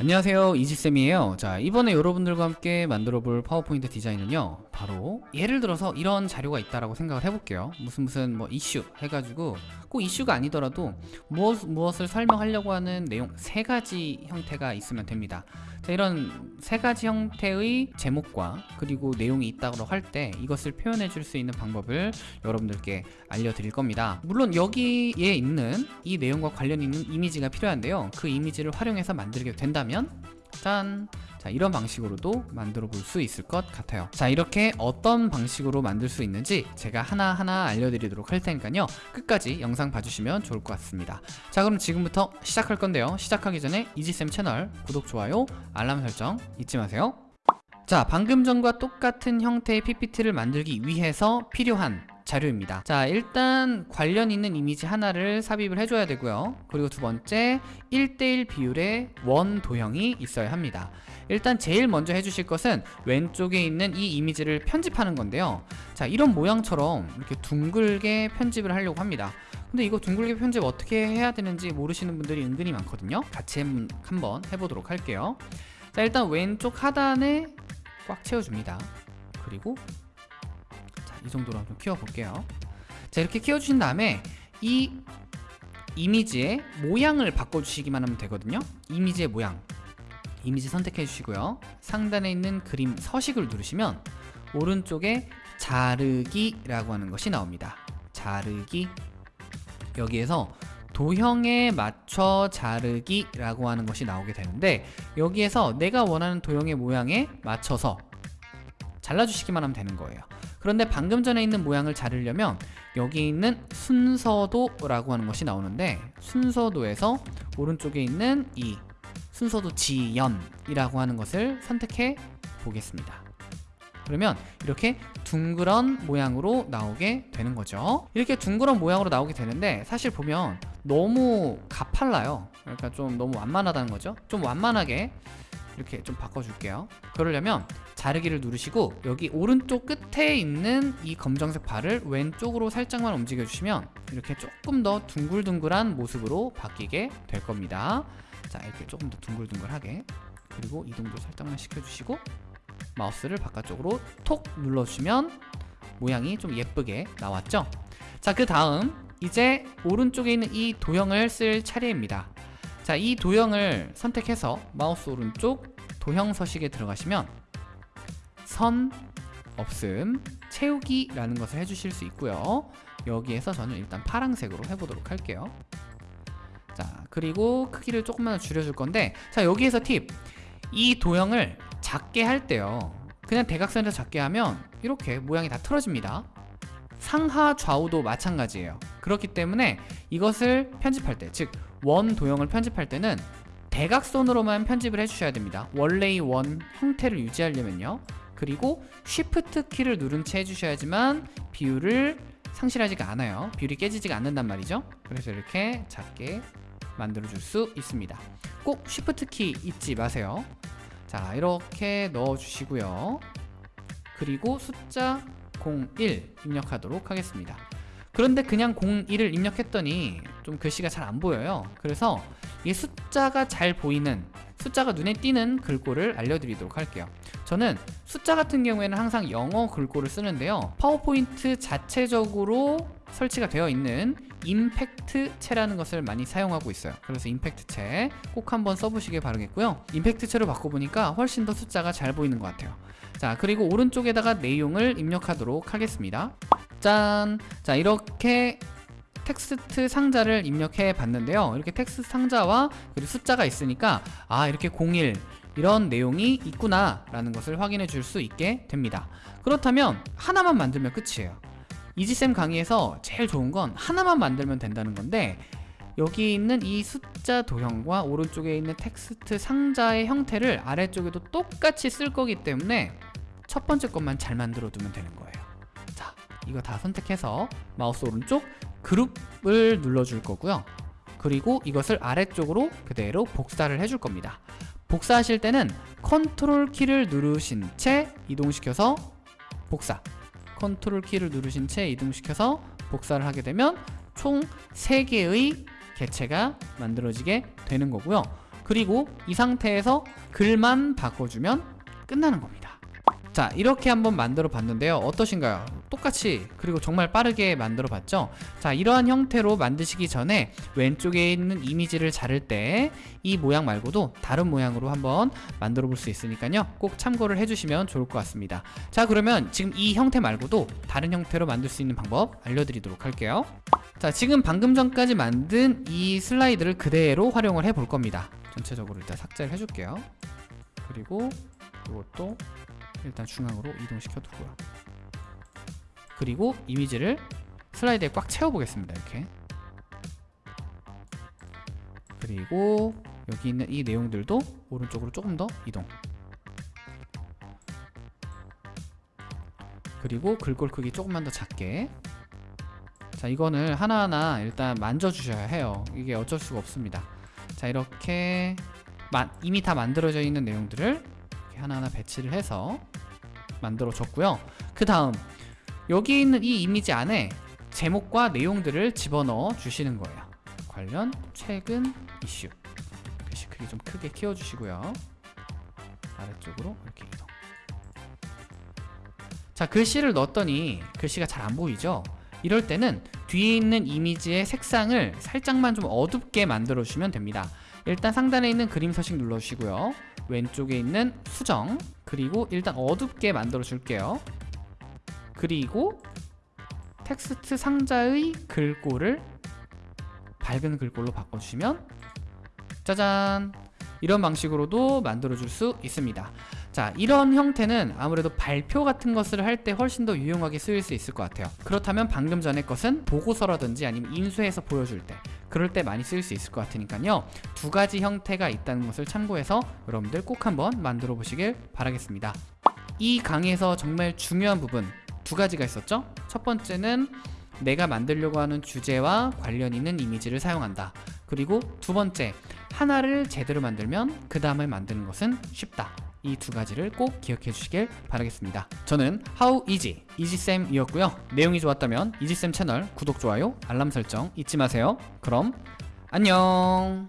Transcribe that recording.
안녕하세요. 이지쌤이에요. 자 이번에 여러분들과 함께 만들어 볼 파워포인트 디자인은요 바로 예를 들어서 이런 자료가 있다라고 생각을 해볼게요. 무슨 무슨 뭐 이슈 해가지고 꼭 이슈가 아니더라도 무엇, 무엇을 설명하려고 하는 내용 세 가지 형태가 있으면 됩니다 자, 이런 세 가지 형태의 제목과 그리고 내용이 있다고 할 때 이것을 표현해 줄 수 있는 방법을 여러분들께 알려드릴 겁니다 물론 여기에 있는 이 내용과 관련 있는 이미지가 필요한데요 그 이미지를 활용해서 만들게 된다면 짠! 자 이런 방식으로도 만들어 볼 수 있을 것 같아요. 자 이렇게 어떤 방식으로 만들 수 있는지 제가 하나하나 알려드리도록 할 테니까요. 끝까지 영상 봐주시면 좋을 것 같습니다. 자 그럼 지금부터 시작할 건데요. 시작하기 전에 이지쌤 채널 구독, 좋아요, 알람 설정 잊지 마세요. 자 방금 전과 똑같은 형태의 PPT를 만들기 위해서 필요한 자료입니다. 자 일단 관련 있는 이미지 하나를 삽입을 해줘야 되고요. 그리고 두 번째 1대1 비율의 원 도형이 있어야 합니다. 일단 제일 먼저 해주실 것은 왼쪽에 있는 이 이미지를 편집하는 건데요. 자 이런 모양처럼 이렇게 둥글게 편집을 하려고 합니다. 근데 이거 둥글게 편집 어떻게 해야 되는지 모르시는 분들이 은근히 많거든요. 같이 한번 해보도록 할게요. 자 일단 왼쪽 하단에 꽉 채워줍니다. 그리고 자, 이 정도로 좀 키워볼게요. 자 이렇게 키워주신 다음에 이 이미지의 모양을 바꿔주시기만 하면 되거든요. 이미지의 모양. 이미지 선택해 주시고요. 상단에 있는 그림 서식을 누르시면 오른쪽에 자르기 라고 하는 것이 나옵니다. 자르기. 여기에서 도형에 맞춰 자르기 라고 하는 것이 나오게 되는데 여기에서 내가 원하는 도형의 모양에 맞춰서 잘라주시기만 하면 되는 거예요 그런데 방금 전에 있는 모양을 자르려면 여기 있는 순서도 라고 하는 것이 나오는데 순서도에서 오른쪽에 있는 이 순서도 지연이라고 하는 것을 선택해 보겠습니다. 그러면 이렇게 둥그런 모양으로 나오게 되는 거죠. 이렇게 둥그런 모양으로 나오게 되는데 사실 보면 너무 가팔라요. 그러니까 좀 너무 완만하다는 거죠. 좀 완만하게 이렇게 좀 바꿔줄게요. 그러려면 자르기를 누르시고 여기 오른쪽 끝에 있는 이 검정색 발을 왼쪽으로 살짝만 움직여 주시면 이렇게 조금 더 둥글둥글한 모습으로 바뀌게 될 겁니다. 자 이렇게 조금 더 둥글둥글하게. 그리고 이동도 살짝만 시켜주시고 마우스를 바깥쪽으로 톡 눌러주시면 모양이 좀 예쁘게 나왔죠? 자 그 다음 이제 오른쪽에 있는 이 도형을 쓸 차례입니다 자 이 도형을 선택해서 마우스 오른쪽 도형 서식에 들어가시면 선 없음 채우기 라는 것을 해주실 수 있고요. 여기에서 저는 일단 파랑색으로 해보도록 할게요. 자 그리고 크기를 조금만 줄여줄 건데 자 여기에서 팁. 이 도형을 작게 할 때요. 그냥 대각선에서 작게 하면 이렇게 모양이 다 틀어집니다. 상하 좌우도 마찬가지예요. 그렇기 때문에 이것을 편집할 때 즉 원 도형을 편집할 때는 대각선으로만 편집을 해주셔야 됩니다. 원래의 원 형태를 유지하려면요. 그리고 쉬프트 키를 누른 채 해주셔야지만 비율을 상실하지가 않아요. 비율이 깨지지가 않는단 말이죠. 그래서 이렇게 작게 만들어 줄 수 있습니다. 꼭 쉬프트 키 잊지 마세요. 자 이렇게 넣어 주시고요. 그리고 숫자 01 입력하도록 하겠습니다. 그런데 그냥 01을 입력했더니 좀 글씨가 잘 안 보여요. 그래서 이 숫자가 잘 보이는 숫자가 눈에 띄는 글꼴을 알려드리도록 할게요. 저는 숫자 같은 경우에는 항상 영어 글꼴을 쓰는데요. 파워포인트 자체적으로 설치가 되어 있는 임팩트체라는 것을 많이 사용하고 있어요. 그래서 임팩트체 꼭 한번 써보시길 바라겠고요. 임팩트체로 바꿔보니까 훨씬 더 숫자가 잘 보이는 것 같아요. 자 그리고 오른쪽에다가 내용을 입력하도록 하겠습니다. 짠! 자 이렇게 텍스트 상자를 입력해 봤는데요. 이렇게 텍스트 상자와 그리고 숫자가 있으니까 아 이렇게 01 이런 내용이 있구나 라는 것을 확인해 줄 수 있게 됩니다. 그렇다면 하나만 만들면 끝이에요. 이지쌤 강의에서 제일 좋은 건 하나만 만들면 된다는 건데 여기 있는 이 숫자 도형과 오른쪽에 있는 텍스트 상자의 형태를 아래쪽에도 똑같이 쓸 거기 때문에 첫 번째 것만 잘 만들어 두면 되는 거예요. 자 이거 다 선택해서 마우스 오른쪽 그룹을 눌러줄 거고요. 그리고 이것을 아래쪽으로 그대로 복사를 해줄 겁니다. 복사하실 때는 컨트롤 키를 누르신 채 이동시켜서 복사. 컨트롤 키를 누르신 채 이동시켜서 복사를 하게 되면 총 3개의 개체가 만들어지게 되는 거고요. 그리고 이 상태에서 글만 바꿔주면 끝나는 겁니다 자 이렇게 한번 만들어 봤는데요. 어떠신가요? 똑같이 그리고 정말 빠르게 만들어 봤죠? 자 이러한 형태로 만드시기 전에 왼쪽에 있는 이미지를 자를 때 이 모양 말고도 다른 모양으로 한번 만들어 볼 수 있으니까요. 꼭 참고를 해주시면 좋을 것 같습니다. 자 그러면 지금 이 형태 말고도 다른 형태로 만들 수 있는 방법 알려드리도록 할게요. 자 지금 방금 전까지 만든 이 슬라이드를 그대로 활용을 해 볼 겁니다. 전체적으로 일단 삭제를 해줄게요. 그리고 이것도 일단 중앙으로 이동시켜 두고요. 그리고 이미지를 슬라이드에 꽉 채워 보겠습니다 이렇게. 그리고 여기 있는 이 내용들도 오른쪽으로 조금 더 이동. 그리고 글꼴 크기 조금만 더 작게. 자 이거는 하나하나 일단 만져 주셔야 해요. 이게 어쩔 수가 없습니다. 자 이렇게 마, 이미 다 만들어져 있는 내용들을 하나하나 배치를 해서 만들어 줬고요. 그 다음 여기 있는 이 이미지 안에 제목과 내용들을 집어넣어 주시는 거예요. 관련 최근 이슈. 글씨 크기 좀 크게 키워주시고요. 아래쪽으로 이렇게 이동. 자 글씨를 넣었더니 글씨가 잘 안 보이죠? 이럴 때는 뒤에 있는 이미지의 색상을 살짝만 좀 어둡게 만들어 주시면 됩니다. 일단 상단에 있는 그림 서식 눌러주시고요. 왼쪽에 있는 수정 그리고 일단 어둡게 만들어 줄게요. 그리고 텍스트 상자의 글꼴을 밝은 글꼴로 바꿔주시면 짜잔! 이런 방식으로도 만들어 줄 수 있습니다. 자 이런 형태는 아무래도 발표 같은 것을 할 때 훨씬 더 유용하게 쓰일 수 있을 것 같아요. 그렇다면 방금 전의 것은 보고서라든지 아니면 인수해서 보여줄 때 그럴 때 많이 쓰일 수 있을 것 같으니까요. 두 가지 형태가 있다는 것을 참고해서 여러분들 꼭 한번 만들어 보시길 바라겠습니다. 이 강의에서 정말 중요한 부분 두 가지가 있었죠. 첫 번째는 내가 만들려고 하는 주제와 관련 있는 이미지를 사용한다. 그리고 두 번째 하나를 제대로 만들면 그 다음에 만드는 것은 쉽다 이 두 가지를 꼭 기억해 주시길 바라겠습니다. 저는 How Easy 이지쌤이었고요. 내용이 좋았다면 이지쌤 채널 구독, 좋아요, 알람 설정 잊지 마세요. 그럼 안녕